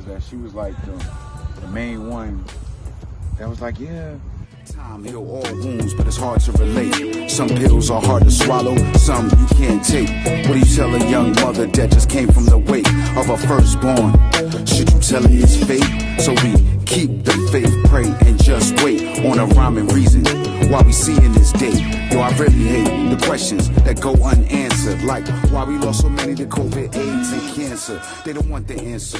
is that she was like the, the main one that was like, yeah. Time heal all wounds, but it's hard to relate. Some pills are hard to swallow, some you can't take. What do you tell a young mother that just came from the wake of her firstborn? Should you tell her it's fate? So we keep the faith, pray, and just wait on a rhyming reason Why we seeing this day. Yo, I really hate the questions that go unanswered. Like why we lost so many to COVID, AIDS, and cancer. They don't want the answer.